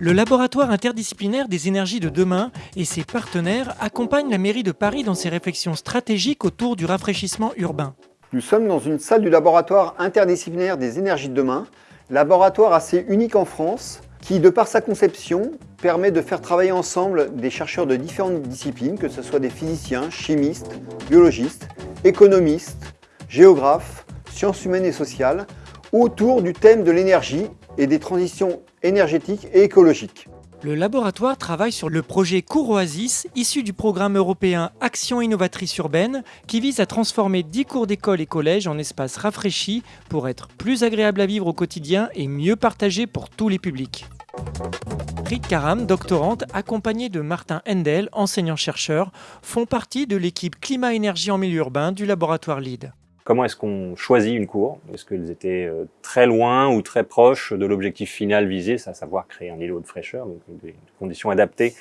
Le laboratoire interdisciplinaire des énergies de demain et ses partenaires accompagnent la mairie de Paris dans ses réflexions stratégiques autour du rafraîchissement urbain. Nous sommes dans une salle du laboratoire interdisciplinaire des énergies de demain, laboratoire assez unique en France, qui, de par sa conception, permet de faire travailler ensemble des chercheurs de différentes disciplines, que ce soit des physiciens, chimistes, biologistes, économistes, géographes, sciences humaines et sociales, autour du thème de l'énergie et des transitions énergétiques et écologiques. Le laboratoire travaille sur le projet Cours issu du programme européen Action innovatrice urbaine, qui vise à transformer 10 cours d'école et collèges en espaces rafraîchis pour être plus agréables à vivre au quotidien et mieux partagés pour tous les publics. Rit Karam, doctorante, accompagnée de Martin Hendel, enseignant-chercheur, font partie de l'équipe climat-énergie en milieu urbain du laboratoire LEED. Comment est-ce qu'on choisit une cour? Est-ce qu'elles étaient euh, très loin ou très proches de l'objectif final visé, à savoir créer un îlot de fraîcheur, donc des conditions adaptées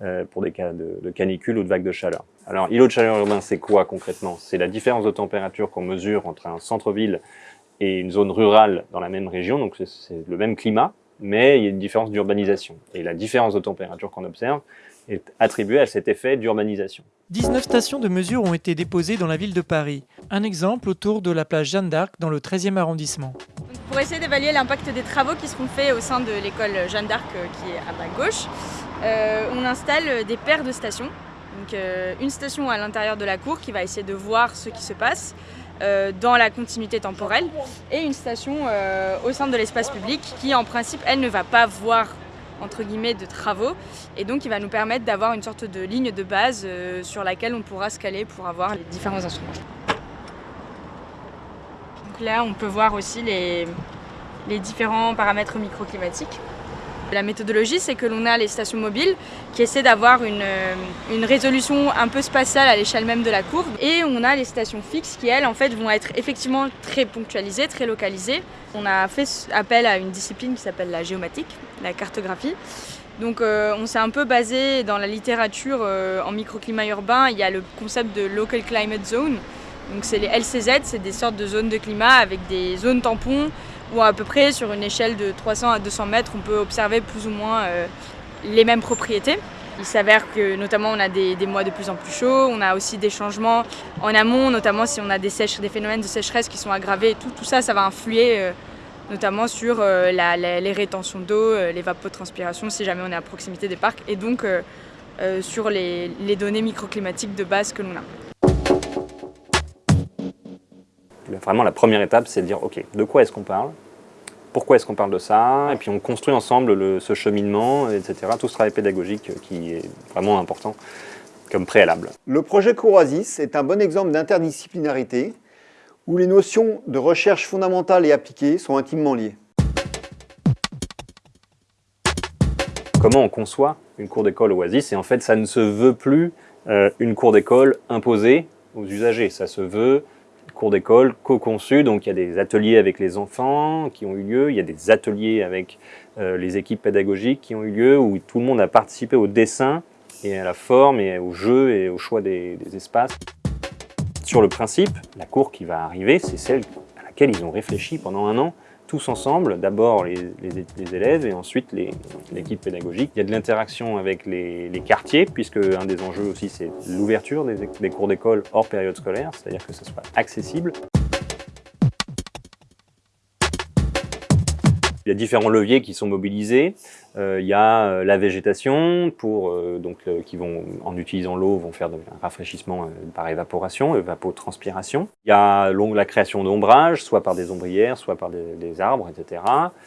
euh, pour des cas de, canicule ou de vagues de chaleur. Alors, îlot de chaleur urbain, c'est quoi concrètement? C'est la différence de température qu'on mesure entre un centre-ville et une zone rurale dans la même région, donc c'est le même climat, mais il y a une différence d'urbanisation. Et la différence de température qu'on observe, est attribué à cet effet d'urbanisation. 19 stations de mesure ont été déposées dans la ville de Paris. Un exemple autour de la plage Jeanne d'Arc dans le 13e arrondissement. pour essayer d'évaluer l'impact des travaux qui seront faits au sein de l'école Jeanne d'Arc euh, qui est à ma gauche, euh, on installe des paires de stations. Donc, euh, une station à l'intérieur de la cour qui va essayer de voir ce qui se passe dans la continuité temporelle et une station au sein de l'espace public qui en principe elle ne va pas voir entre guillemets de travaux et donc il va nous permettre d'avoir une sorte de ligne de base euh, sur laquelle on pourra se caler pour avoir les différents instruments. Donc là on peut voir aussi les, les différents paramètres microclimatiques. La méthodologie, c'est que l'on a les stations mobiles qui essaient d'avoir une, euh, une, résolution un peu spatiale à l'échelle même de la courbe. Et on a les stations fixes qui, elles, en fait, vont être effectivement très ponctualisées, très localisées. On a fait appel à une discipline qui s'appelle la géomatique, la cartographie. Donc euh, on s'est un peu basé dans la littérature euh, en microclimat urbain, il y a le concept de Local Climate Zone. Donc c'est les LCZ, c'est des sortes de zones de climat avec des zones tampons où à peu près sur une échelle de 300 à 200 mètres, on peut observer plus ou moins euh, les mêmes propriétés. Il s'avère que notamment on a des, mois de plus en plus chauds, on a aussi des changements en amont, notamment si on a des, des phénomènes de sécheresse qui sont aggravés tout, tout ça, ça va influer notamment sur euh, les rétentions d'eau, l'évapotranspiration si jamais on est à proximité des parcs et donc sur les données microclimatiques de base que l'on a. Vraiment, la première étape, c'est de dire, OK, de quoi est-ce qu'on parle? Pourquoi est-ce qu'on parle de ça? Et puis on construit ensemble ce cheminement, etc. Tout ce travail pédagogique qui est vraiment important comme préalable. Le projet Courasis est un bon exemple d'interdisciplinarité où les notions de recherche fondamentale et appliquée sont intimement liées. Comment on conçoit une cour d'école Oasis Et en fait, ça ne se veut plus euh, une cour d'école imposée aux usagers. Ça se veut cours d'école co-conçus, donc il y a des ateliers avec les enfants qui ont eu lieu, il y a des ateliers avec euh, les équipes pédagogiques qui ont eu lieu, où tout le monde a participé au dessin et à la forme et au jeu et au choix des espaces. Sur le principe, la cour qui va arriver, c'est celle à laquelle ils ont réfléchi pendant un an, tous ensemble, d'abord les, élèves et ensuite l'équipe pédagogique. Il y a de l'interaction avec les, quartiers, puisque un des enjeux aussi c'est l'ouverture des, des cours d'école hors période scolaire, c'est-à-dire que ce soit accessible. Il y a différents leviers qui sont mobilisés. Euh, il y a euh, la végétation, pour, euh, donc, qui vont, en utilisant l'eau, vont faire un rafraîchissement par évaporation, évapotranspiration. Il y a la création d'ombrage, soit par des ombrières, soit par des, arbres, etc.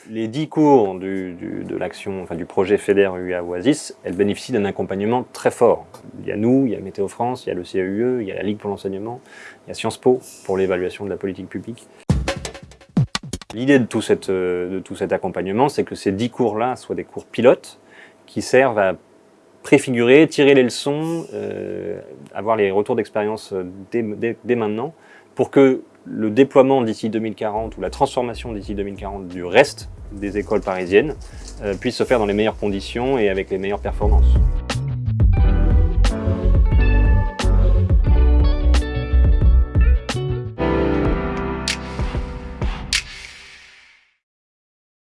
Les dix cours du, de l'action, enfin, du projet FEDER UA Oasis, elles bénéficient d'un accompagnement très fort. Il y a nous, il y a Météo France, il y a le CAUE, il y a la Ligue pour l'enseignement, il y a Sciences Po pour l'évaluation de la politique publique. L'idée de, tout euh, de tout cet accompagnement, c'est que ces dix cours-là soient des cours pilotes qui servent à préfigurer, tirer les leçons, euh, avoir les retours d'expérience euh, dès, maintenant, pour que le déploiement d'ici 2040 ou la transformation d'ici 2040 du reste des écoles parisiennes puisse se faire dans les meilleures conditions et avec les meilleures performances.